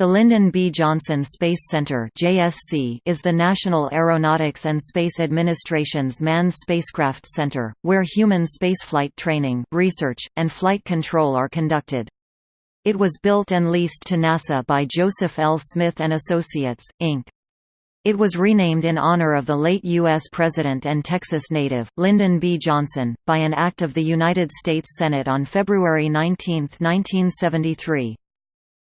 The Lyndon B. Johnson Space Center (JSC) is the National Aeronautics and Space Administration's manned spacecraft center, where human spaceflight training, research, and flight control are conducted. It was built and leased to NASA by Joseph L. Smith and Associates, Inc. It was renamed in honor of the late U.S. President and Texas native, Lyndon B. Johnson, by an act of the United States Senate on February 19, 1973.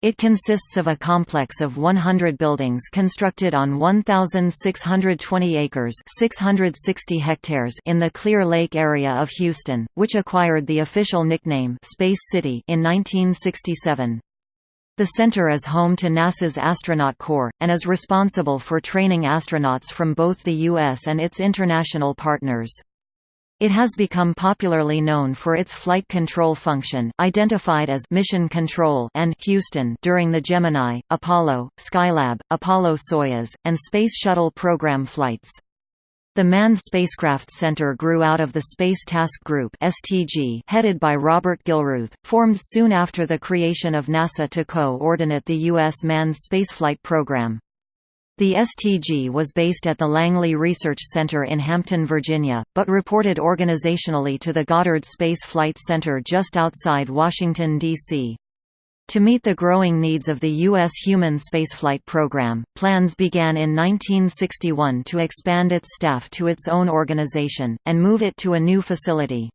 It consists of a complex of 100 buildings constructed on 1,620 acres 660 hectares in the Clear Lake area of Houston, which acquired the official nickname Space City in 1967. The center is home to NASA's Astronaut Corps, and is responsible for training astronauts from both the U.S. and its international partners. It has become popularly known for its flight control function identified as Mission Control and Houston during the Gemini, Apollo, Skylab, Apollo-Soyuz, and Space Shuttle program flights. The Manned Spacecraft Center grew out of the Space Task Group (STG) headed by Robert Gilruth, formed soon after the creation of NASA to co-ordinate the U.S. manned spaceflight program. The STG was based at the Langley Research Center in Hampton, Virginia, but reported organizationally to the Goddard Space Flight Center just outside Washington, D.C. To meet the growing needs of the U.S. human spaceflight program, plans began in 1961 to expand its staff to its own organization, and move it to a new facility.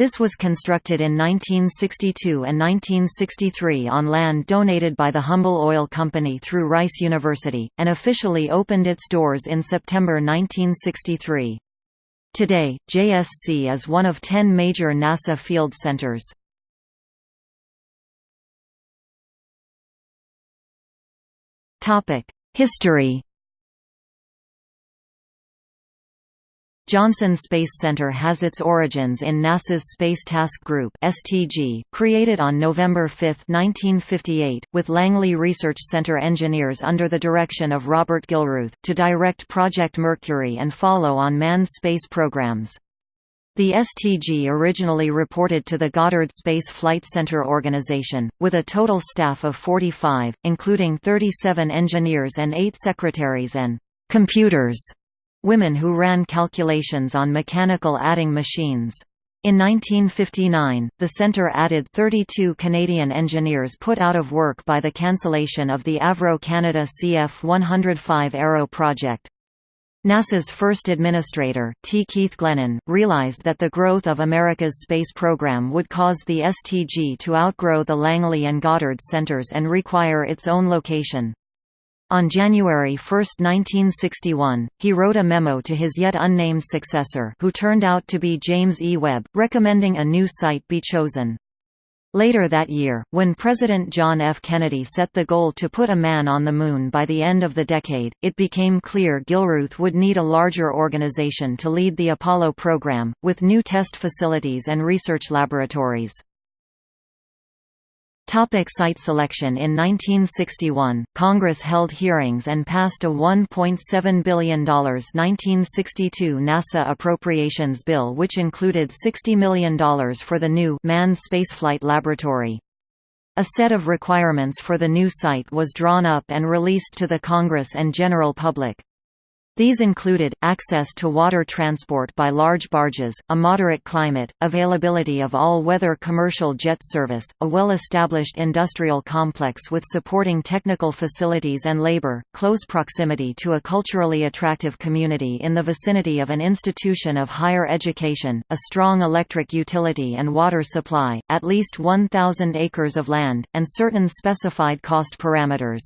This was constructed in 1962 and 1963 on land donated by the Humble Oil Company through Rice University, and officially opened its doors in September 1963. Today, JSC is one of ten major NASA field centers. History Johnson Space Center has its origins in NASA's Space Task Group (STG), created on November 5, 1958, with Langley Research Center engineers under the direction of Robert Gilruth, to direct Project Mercury and follow on manned space programs. The STG originally reported to the Goddard Space Flight Center Organization, with a total staff of 45, including 37 engineers and 8 secretaries and computers women who ran calculations on mechanical adding machines. In 1959, the center added 32 Canadian engineers put out of work by the cancellation of the Avro Canada CF-105 Arrow project. NASA's first administrator, T. Keith Glennan, realized that the growth of America's space program would cause the STG to outgrow the Langley and Goddard centers and require its own location. On January 1, 1961, he wrote a memo to his yet unnamed successor who turned out to be James E. Webb, recommending a new site be chosen. Later that year, when President John F. Kennedy set the goal to put a man on the Moon by the end of the decade, it became clear Gilruth would need a larger organization to lead the Apollo program, with new test facilities and research laboratories. Topic site selection In 1961, Congress held hearings and passed a $1.7 billion 1962 NASA Appropriations Bill which included $60 million for the new Manned Spaceflight Laboratory. A set of requirements for the new site was drawn up and released to the Congress and general public. These included, access to water transport by large barges, a moderate climate, availability of all-weather commercial jet service, a well-established industrial complex with supporting technical facilities and labor, close proximity to a culturally attractive community in the vicinity of an institution of higher education, a strong electric utility and water supply, at least 1,000 acres of land, and certain specified cost parameters.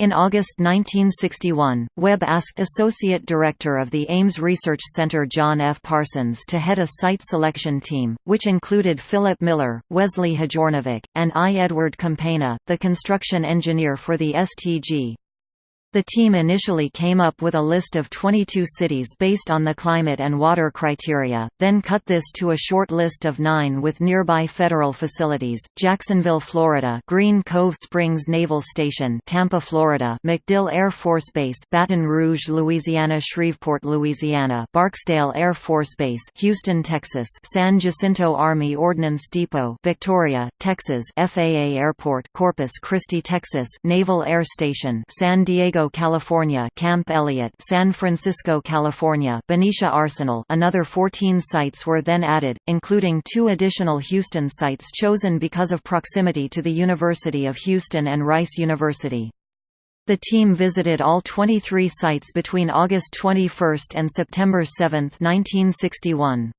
In August 1961, Webb asked Associate Director of the Ames Research Center John F. Parsons to head a site selection team, which included Philip Miller, Wesley Hjornevik, and I. Edward Campagna, the construction engineer for the STG. The team initially came up with a list of 22 cities based on the climate and water criteria, then cut this to a short list of nine with nearby federal facilities, Jacksonville, Florida Green Cove Springs Naval Station Tampa, Florida MacDill Air Force Base Baton Rouge, Louisiana Shreveport, Louisiana Barksdale Air Force Base Houston, Texas San Jacinto Army Ordnance Depot Victoria, Texas FAA Airport Corpus Christi, Texas Naval Air Station San Diego California Camp Elliott San Francisco, California Benicia Arsenal another 14 sites were then added, including two additional Houston sites chosen because of proximity to the University of Houston and Rice University. The team visited all 23 sites between August 21 and September 7, 1961.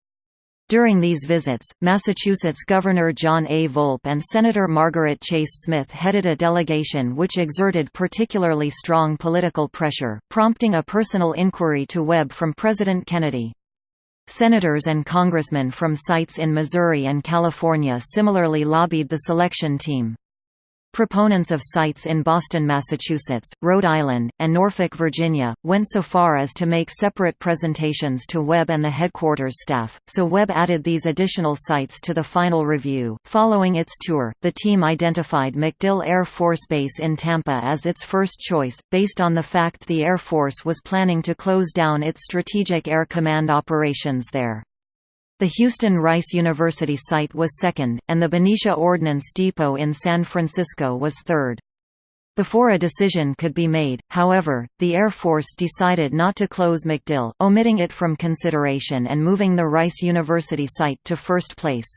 During these visits, Massachusetts Governor John A. Volpe and Senator Margaret Chase Smith headed a delegation which exerted particularly strong political pressure, prompting a personal inquiry to Webb from President Kennedy. Senators and congressmen from sites in Missouri and California similarly lobbied the selection team. Proponents of sites in Boston, Massachusetts, Rhode Island, and Norfolk, Virginia, went so far as to make separate presentations to Webb and the headquarters staff, so Webb added these additional sites to the final review. Following its tour, the team identified MacDill Air Force Base in Tampa as its first choice, based on the fact the Air Force was planning to close down its Strategic Air Command operations there. The Houston Rice University site was second, and the Benicia Ordnance Depot in San Francisco was third. Before a decision could be made, however, the Air Force decided not to close MacDill, omitting it from consideration and moving the Rice University site to first place.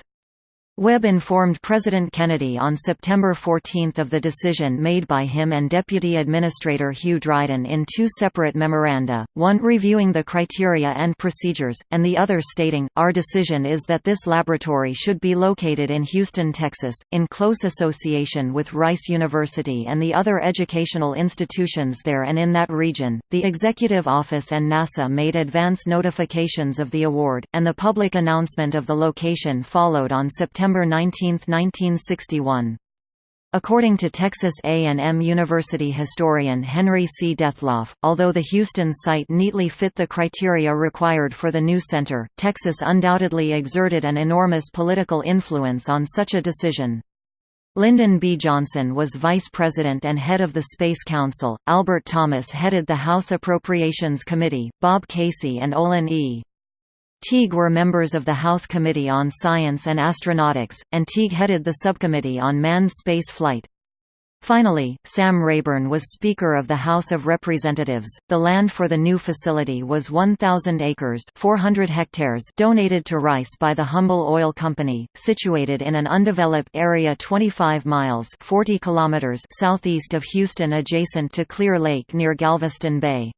Webb informed President Kennedy on September 14 of the decision made by him and Deputy Administrator Hugh Dryden in two separate memoranda, one reviewing the criteria and procedures, and the other stating, Our decision is that this laboratory should be located in Houston, Texas, in close association with Rice University and the other educational institutions there and in that region. The Executive Office and NASA made advance notifications of the award, and the public announcement of the location followed on September September 19, 1961. According to Texas A&M University historian Henry C. Dethloff, although the Houston site neatly fit the criteria required for the new center, Texas undoubtedly exerted an enormous political influence on such a decision. Lyndon B. Johnson was vice president and head of the Space Council, Albert Thomas headed the House Appropriations Committee, Bob Casey and Olin E. Teague were members of the House Committee on Science and Astronautics, and Teague headed the subcommittee on manned space flight. Finally, Sam Rayburn was Speaker of the House of Representatives. The land for the new facility was 1,000 acres (400 hectares) donated to Rice by the Humble Oil Company, situated in an undeveloped area 25 miles (40 kilometers) southeast of Houston, adjacent to Clear Lake near Galveston Bay.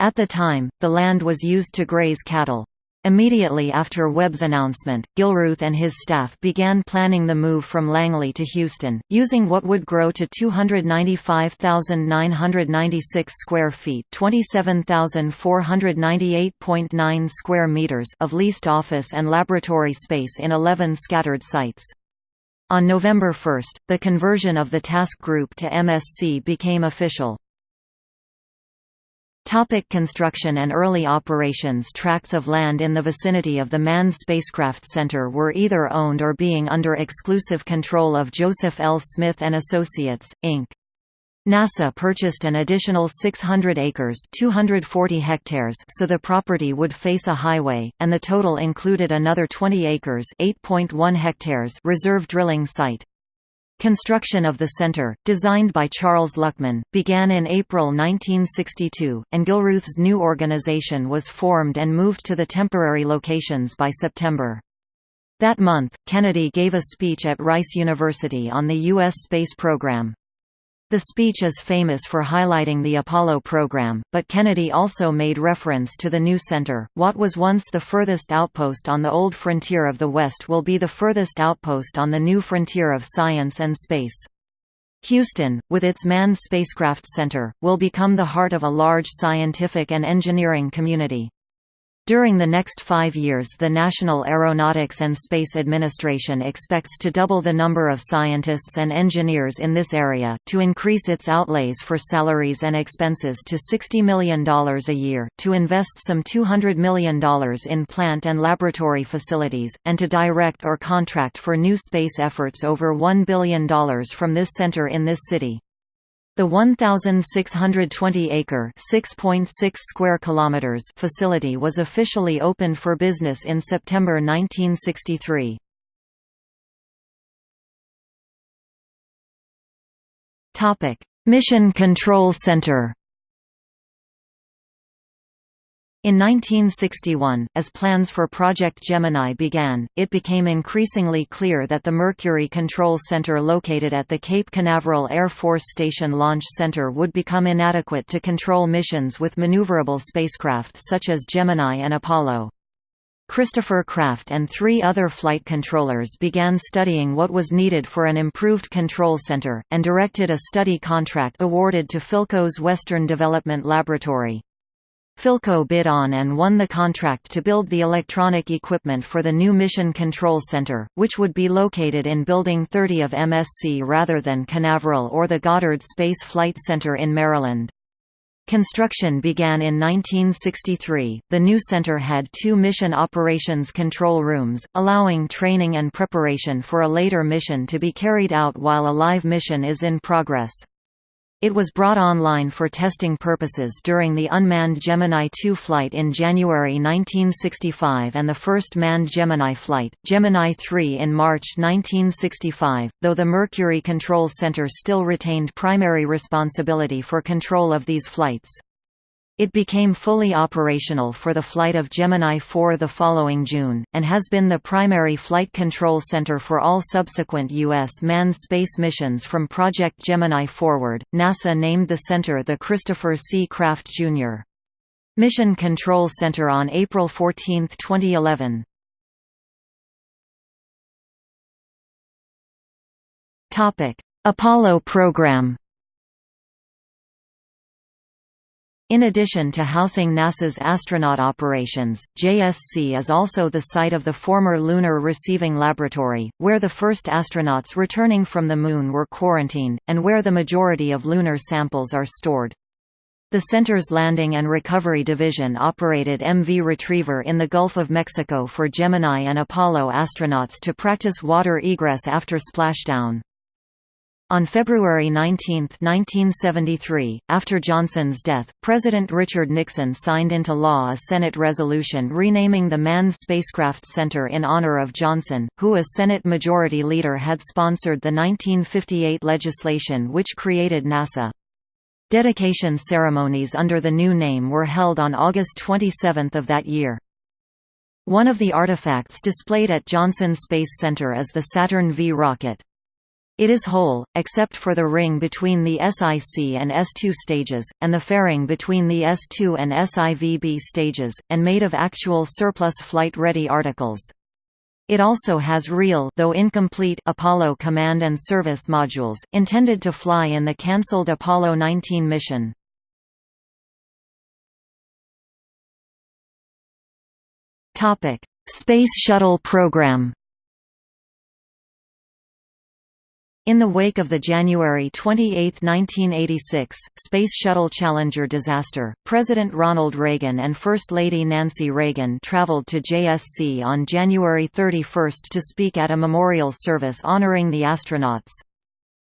At the time, the land was used to graze cattle. Immediately after Webb's announcement, Gilruth and his staff began planning the move from Langley to Houston, using what would grow to 295,996 square feet (27,498.9 square meters) of leased office and laboratory space in 11 scattered sites. On November 1, the conversion of the task group to MSC became official. Topic construction and early operations Tracts of land in the vicinity of the Manned Spacecraft Center were either owned or being under exclusive control of Joseph L. Smith & Associates, Inc. NASA purchased an additional 600 acres 240 hectares so the property would face a highway, and the total included another 20 acres 8.1 hectares reserve drilling site. Construction of the center, designed by Charles Luckman, began in April 1962, and Gilruth's new organization was formed and moved to the temporary locations by September. That month, Kennedy gave a speech at Rice University on the U.S. space program. The speech is famous for highlighting the Apollo program, but Kennedy also made reference to the new center. What was once the furthest outpost on the old frontier of the West will be the furthest outpost on the new frontier of science and space. Houston, with its manned spacecraft center, will become the heart of a large scientific and engineering community. During the next five years the National Aeronautics and Space Administration expects to double the number of scientists and engineers in this area, to increase its outlays for salaries and expenses to $60 million a year, to invest some $200 million in plant and laboratory facilities, and to direct or contract for new space efforts over $1 billion from this center in this city. The 1,620-acre (6.6 square kilometers) facility was officially opened for business in September 1963. Topic: Mission Control Center. In 1961, as plans for Project Gemini began, it became increasingly clear that the Mercury Control Center located at the Cape Canaveral Air Force Station Launch Center would become inadequate to control missions with maneuverable spacecraft such as Gemini and Apollo. Christopher Kraft and three other flight controllers began studying what was needed for an improved control center, and directed a study contract awarded to Philco's Western Development Laboratory. Philco bid on and won the contract to build the electronic equipment for the new Mission Control Center, which would be located in Building 30 of MSC rather than Canaveral or the Goddard Space Flight Center in Maryland. Construction began in 1963. The new center had two mission operations control rooms, allowing training and preparation for a later mission to be carried out while a live mission is in progress. It was brought online for testing purposes during the unmanned Gemini 2 flight in January 1965 and the first manned Gemini flight, Gemini 3 in March 1965, though the Mercury Control Center still retained primary responsibility for control of these flights. It became fully operational for the flight of Gemini 4 the following June, and has been the primary flight control center for all subsequent U.S. manned space missions from Project Gemini forward. NASA named the center the Christopher C. Kraft, Jr. Mission Control Center on April 14, 2011. Apollo program In addition to housing NASA's astronaut operations, JSC is also the site of the former Lunar Receiving Laboratory, where the first astronauts returning from the Moon were quarantined, and where the majority of lunar samples are stored. The center's Landing and Recovery Division operated MV Retriever in the Gulf of Mexico for Gemini and Apollo astronauts to practice water egress after splashdown. On February 19, 1973, after Johnson's death, President Richard Nixon signed into law a Senate resolution renaming the Manned Spacecraft Center in honor of Johnson, who as Senate Majority Leader had sponsored the 1958 legislation which created NASA. Dedication ceremonies under the new name were held on August 27 of that year. One of the artifacts displayed at Johnson Space Center is the Saturn V rocket. It is whole, except for the ring between the SIC and S2 stages, and the fairing between the S2 and SIVB stages, and made of actual surplus flight-ready articles. It also has real though incomplete Apollo command and service modules, intended to fly in the cancelled Apollo 19 mission. Space Shuttle program In the wake of the January 28, 1986, Space Shuttle Challenger disaster, President Ronald Reagan and First Lady Nancy Reagan traveled to JSC on January 31 to speak at a memorial service honoring the astronauts.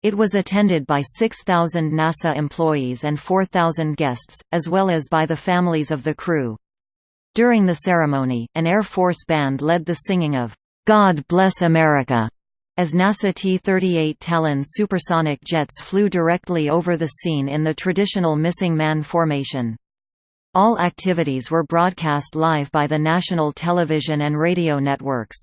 It was attended by 6,000 NASA employees and 4,000 guests, as well as by the families of the crew. During the ceremony, an Air Force band led the singing of, "'God Bless America' as NASA T-38 Talon supersonic jets flew directly over the scene in the traditional missing man formation. All activities were broadcast live by the national television and radio networks.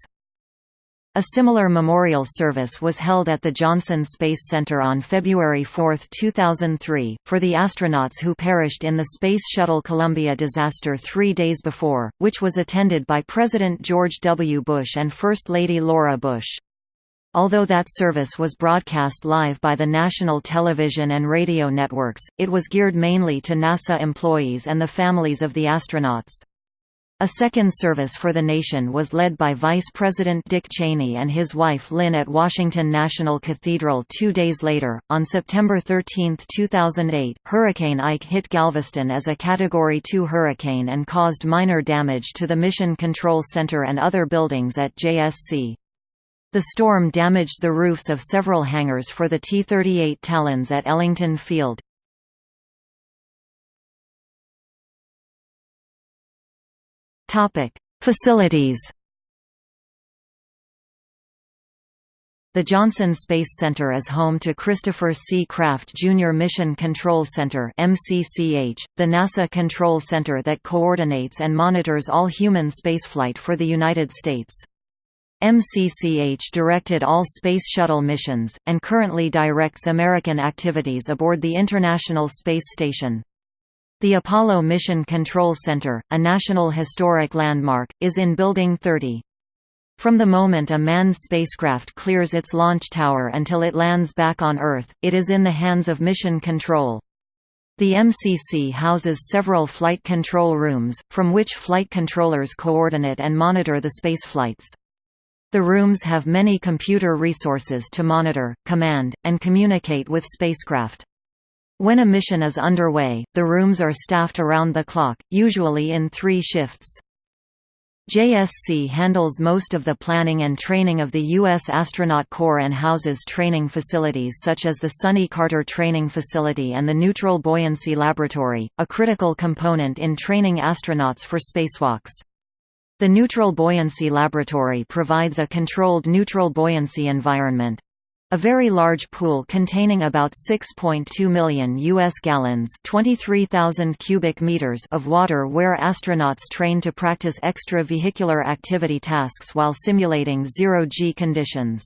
A similar memorial service was held at the Johnson Space Center on February 4, 2003, for the astronauts who perished in the Space Shuttle Columbia disaster three days before, which was attended by President George W. Bush and First Lady Laura Bush. Although that service was broadcast live by the national television and radio networks, it was geared mainly to NASA employees and the families of the astronauts. A second service for the nation was led by Vice President Dick Cheney and his wife Lynn at Washington National Cathedral two days later. On September 13, 2008, Hurricane Ike hit Galveston as a Category 2 hurricane and caused minor damage to the Mission Control Center and other buildings at JSC. The storm damaged the roofs of several hangars for the T-38 Talons at Ellington Field. Facilities. The Johnson Space Center is home to Christopher C. Kraft Jr. Mission Control Center the NASA control center that coordinates and monitors all human spaceflight for the United States. MCCH directed all Space Shuttle missions, and currently directs American activities aboard the International Space Station. The Apollo Mission Control Center, a National Historic Landmark, is in Building 30. From the moment a manned spacecraft clears its launch tower until it lands back on Earth, it is in the hands of Mission Control. The MCC houses several flight control rooms, from which flight controllers coordinate and monitor the spaceflights. The rooms have many computer resources to monitor, command, and communicate with spacecraft. When a mission is underway, the rooms are staffed around the clock, usually in three shifts. JSC handles most of the planning and training of the U.S. Astronaut Corps and houses training facilities such as the Sonny Carter Training Facility and the Neutral Buoyancy Laboratory, a critical component in training astronauts for spacewalks. The Neutral Buoyancy Laboratory provides a controlled neutral buoyancy environment, a very large pool containing about 6.2 million U.S. gallons 23,000 cubic meters of water where astronauts train to practice extravehicular activity tasks while simulating zero-G conditions.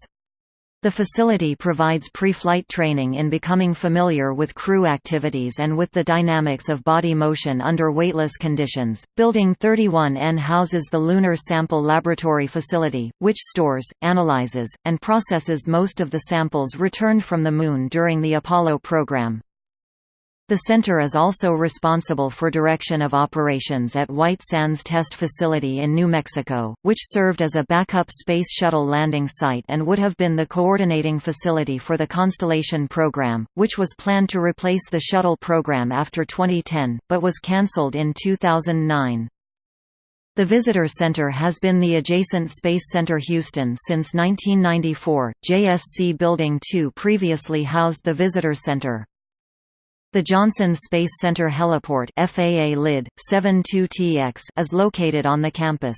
The facility provides pre-flight training in becoming familiar with crew activities and with the dynamics of body motion under weightless conditions. Building 31N houses the Lunar Sample Laboratory Facility, which stores, analyzes, and processes most of the samples returned from the Moon during the Apollo program. The center is also responsible for direction of operations at White Sands Test Facility in New Mexico, which served as a backup Space Shuttle landing site and would have been the coordinating facility for the Constellation program, which was planned to replace the Shuttle program after 2010, but was cancelled in 2009. The Visitor Center has been the adjacent Space Center Houston since 1994. JSC Building 2 previously housed the Visitor Center. The Johnson Space Center Heliport FAA LID 72TX is located on the campus.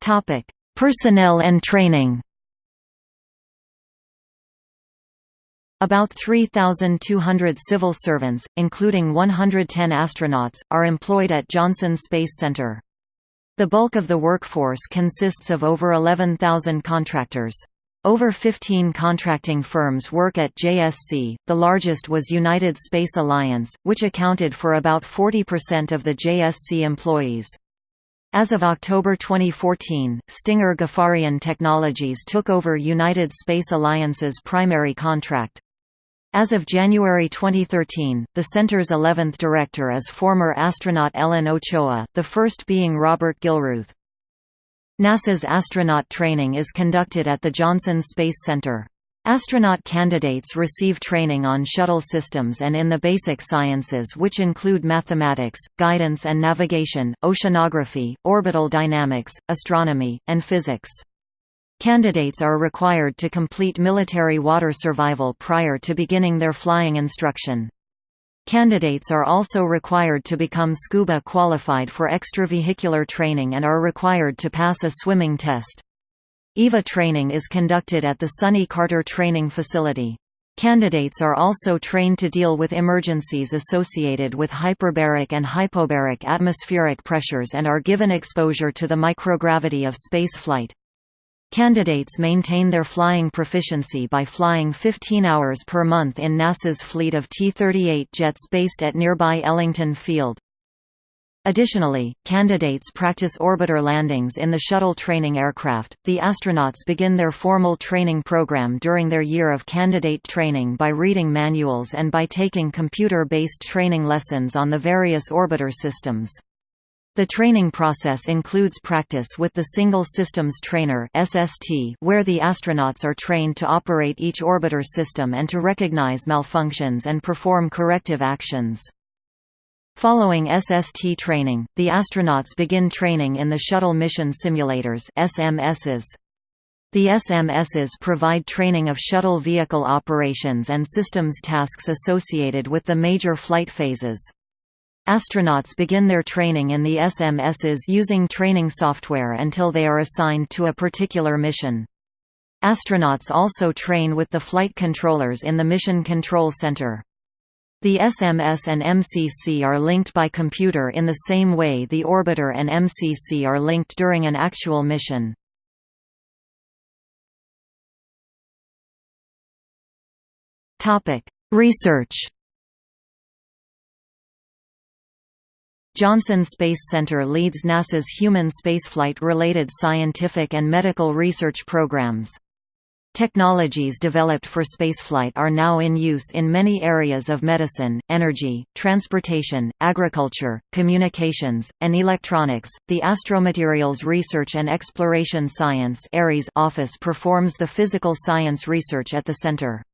Topic: Personnel and training. About 3,200 civil servants, including 110 astronauts, are employed at Johnson Space Center. The bulk of the workforce consists of over 11,000 contractors. Over 15 contracting firms work at JSC, the largest was United Space Alliance, which accounted for about 40% of the JSC employees. As of October 2014, Stinger Ghaffarian Technologies took over United Space Alliance's primary contract. As of January 2013, the center's 11th director is former astronaut Ellen Ochoa, the first being Robert Gilruth. NASA's astronaut training is conducted at the Johnson Space Center. Astronaut candidates receive training on shuttle systems and in the basic sciences which include mathematics, guidance and navigation, oceanography, orbital dynamics, astronomy, and physics. Candidates are required to complete military water survival prior to beginning their flying instruction. Candidates are also required to become scuba qualified for extravehicular training and are required to pass a swimming test. EVA training is conducted at the Sonny Carter Training Facility. Candidates are also trained to deal with emergencies associated with hyperbaric and hypobaric atmospheric pressures and are given exposure to the microgravity of space flight. Candidates maintain their flying proficiency by flying 15 hours per month in NASA's fleet of T-38 jets based at nearby Ellington Field. Additionally, candidates practice orbiter landings in the shuttle training aircraft. The astronauts begin their formal training program during their year of candidate training by reading manuals and by taking computer based training lessons on the various orbiter systems. The training process includes practice with the Single Systems Trainer (SST), where the astronauts are trained to operate each orbiter system and to recognize malfunctions and perform corrective actions. Following SST training, the astronauts begin training in the Shuttle Mission Simulators SMSs. The SMSs provide training of shuttle vehicle operations and systems tasks associated with the major flight phases. Astronauts begin their training in the SMSs using training software until they are assigned to a particular mission. Astronauts also train with the flight controllers in the Mission Control Center. The SMS and MCC are linked by computer in the same way the orbiter and MCC are linked during an actual mission. Research Johnson Space Center leads NASA's human spaceflight-related scientific and medical research programs. Technologies developed for spaceflight are now in use in many areas of medicine, energy, transportation, agriculture, communications, and electronics. The Astromaterials Research and Exploration Science office performs the physical science research at the center.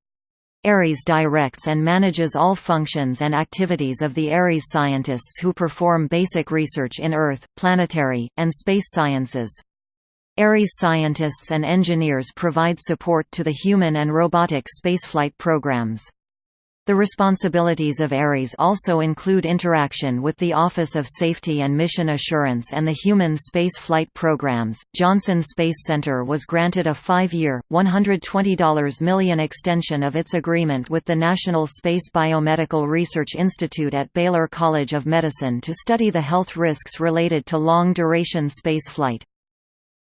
ARES directs and manages all functions and activities of the ARES scientists who perform basic research in Earth, planetary, and space sciences. ARES scientists and engineers provide support to the human and robotic spaceflight programs. The responsibilities of ARES also include interaction with the Office of Safety and Mission Assurance and the Human Space Flight Programs. Johnson Space Center was granted a five year, $120 million extension of its agreement with the National Space Biomedical Research Institute at Baylor College of Medicine to study the health risks related to long duration space flight.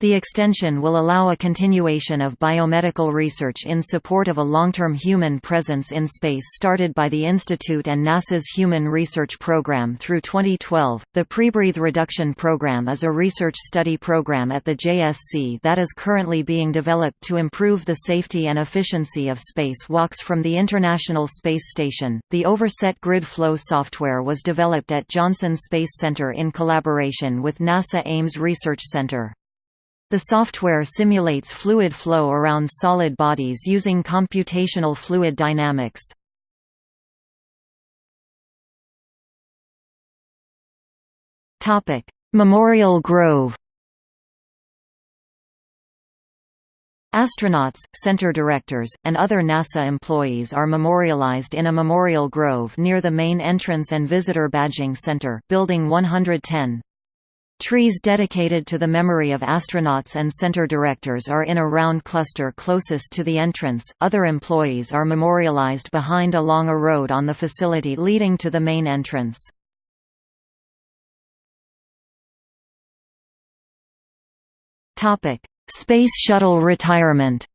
The extension will allow a continuation of biomedical research in support of a long-term human presence in space started by the Institute and NASA's Human Research Program through 2012. The Prebreathe Reduction Program is a research study program at the JSC that is currently being developed to improve the safety and efficiency of space walks from the International Space Station. The Overset Grid Flow software was developed at Johnson Space Center in collaboration with NASA Ames Research Center. The software simulates fluid flow around solid bodies using computational fluid dynamics. Memorial Grove Astronauts, center directors, and other NASA employees are memorialized in a memorial grove near the main entrance and visitor badging center, Building 110. Trees dedicated to the memory of astronauts and center directors are in a round cluster closest to the entrance. Other employees are memorialized behind along a road on the facility leading to the main entrance. Topic: Space Shuttle retirement.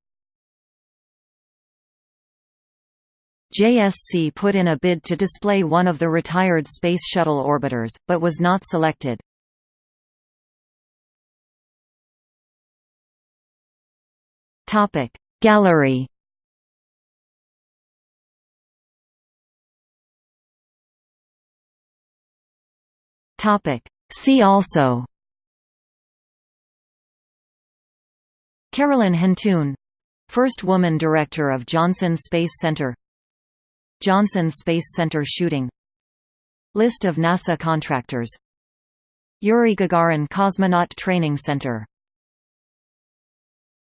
JSC put in a bid to display one of the retired Space Shuttle orbiters, but was not selected. Topic. Gallery. Topic. See also. Carolyn Huntoon First woman director of Johnson Space Center. Johnson Space Center shooting. List of NASA contractors. Yuri Gagarin Cosmonaut Training Center